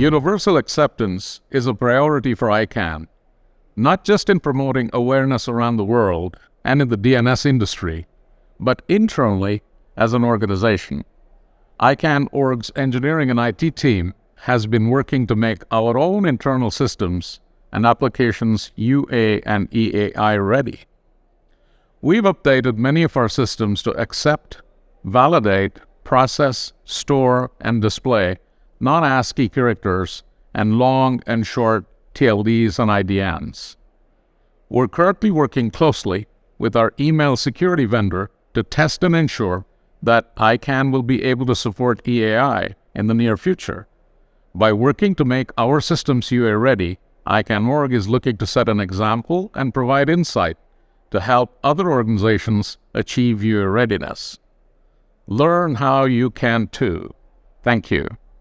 Universal acceptance is a priority for ICANN, not just in promoting awareness around the world and in the DNS industry, but internally as an organization. ICANN Org's engineering and IT team has been working to make our own internal systems and applications UA and EAI ready. We've updated many of our systems to accept, validate, process, store, and display non-ASCII characters and long and short TLDs and IDNs. We're currently working closely with our email security vendor to test and ensure that ICANN will be able to support EAI in the near future. By working to make our systems UA ready, ICANN Org is looking to set an example and provide insight to help other organizations achieve UA readiness. Learn how you can too. Thank you.